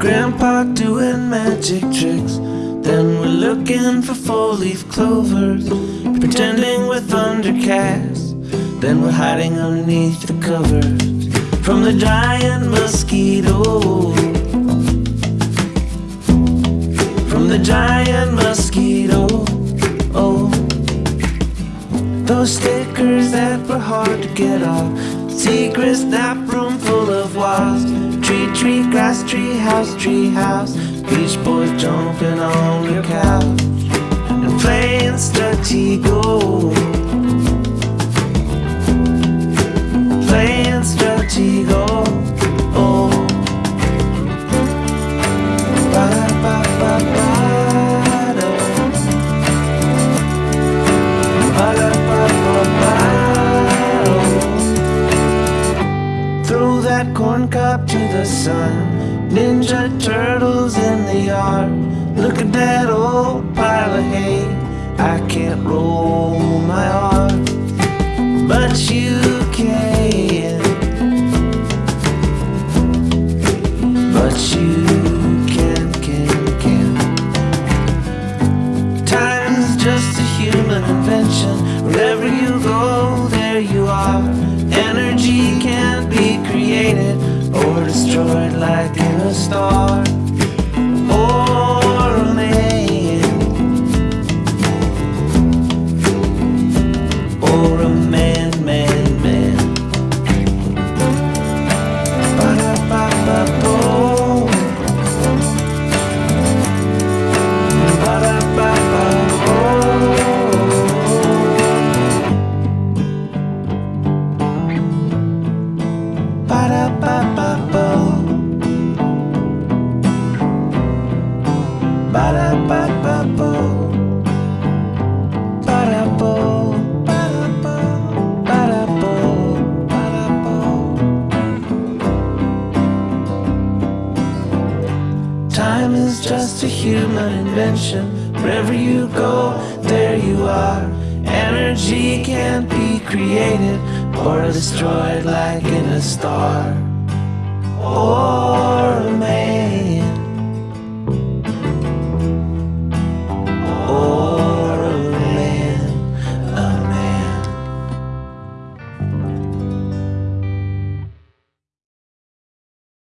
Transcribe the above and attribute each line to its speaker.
Speaker 1: park doing magic tricks. Then we're looking for four-leaf clovers, pretending we're thundercats. Then we're hiding underneath the covers from the giant mosquito. From the giant mosquito. Oh, those stickers that were hard to get off. Secret snap room full of wasps. Tree, tree, grass, tree, house, tree, house. Beach boys jumping on the couch and playing Stratego. Playing corn cob to the sun. Ninja turtles in the yard. Look at that old pile of hay. I can't roll my R, but you or destroyed like in a star or a man or a man, man, man. Ba-da-ba-ba-bo. Time just a human invention. Wherever you go, there you are. Energy can't be created or destroyed like in a star